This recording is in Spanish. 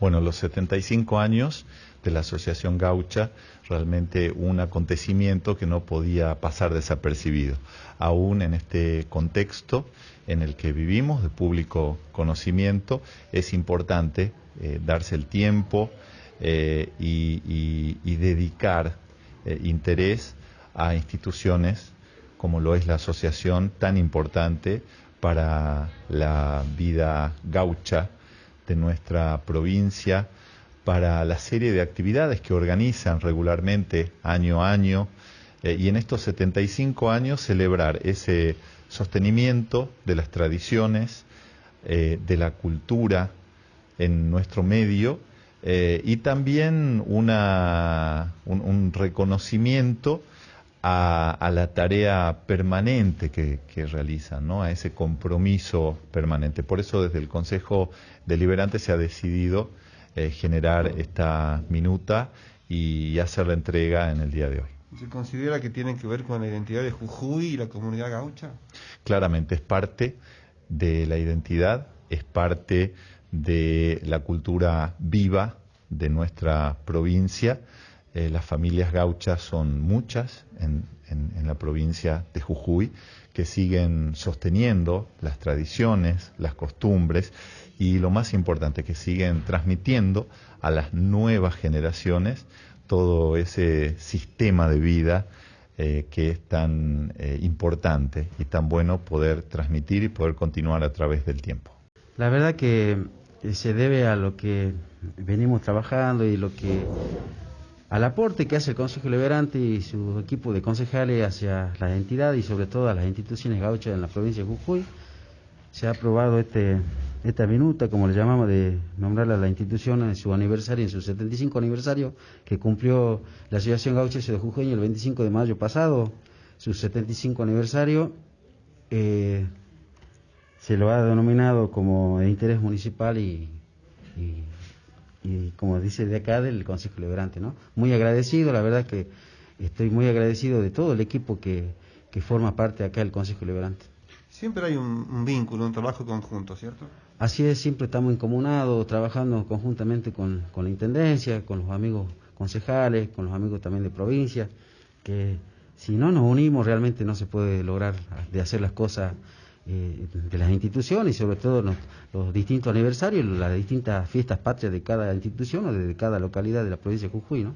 Bueno, los 75 años de la Asociación Gaucha, realmente un acontecimiento que no podía pasar desapercibido, aún en este contexto en el que vivimos de público conocimiento, es importante eh, darse el tiempo eh, y, dedicar eh, interés a instituciones como lo es la asociación tan importante para la vida gaucha de nuestra provincia, para la serie de actividades que organizan regularmente año a año eh, y en estos 75 años celebrar ese sostenimiento de las tradiciones, eh, de la cultura en nuestro medio eh, y también una, un, reconocimiento a, la tarea permanente que, que realizan, ¿no? a ese compromiso permanente. Por eso desde el Consejo Deliberante se ha decidido eh, generar esta minuta y hacer la entrega en el día de hoy. ¿Se considera que tienen que ver con la identidad de Jujuy y la comunidad gaucha? Claramente, es parte de la identidad, es parte de la cultura viva de nuestra provincia. Eh, las familias gauchas son muchas en, en, la provincia de Jujuy que siguen sosteniendo las tradiciones, las costumbres y lo más importante, que siguen transmitiendo a las nuevas generaciones todo ese sistema de vida eh, que es tan eh, importante y tan bueno poder transmitir y poder continuar a través del tiempo. La verdad que se debe a lo que venimos trabajando y lo que al aporte que hace el Consejo Liberante y su equipo de concejales hacia las entidades y sobre todo a las instituciones gauchas en la provincia de Jujuy, se ha aprobado este, esta minuta, como le llamamos, de nombrar a la institución en su aniversario, en su 75 aniversario, que cumplió la Asociación Gaucha de Jujuy el 25 de mayo pasado, su 75 aniversario. Eh, se lo ha denominado como de interés municipal y, como dice de acá del Consejo Liberante, ¿no? Muy agradecido, la verdad que estoy muy agradecido de todo el equipo que, que forma parte acá del Consejo Liberante. Siempre hay un, vínculo, un trabajo conjunto, ¿cierto? Así es, siempre estamos incomunados, trabajando conjuntamente con, con la Intendencia, con los amigos concejales, con los amigos también de provincia, que si no nos unimos realmente no se puede lograr de hacer las cosas eh, de las instituciones y sobre todo los, distintos aniversarios, las distintas fiestas patrias de cada institución o de cada localidad de la provincia de Jujuy, ¿no?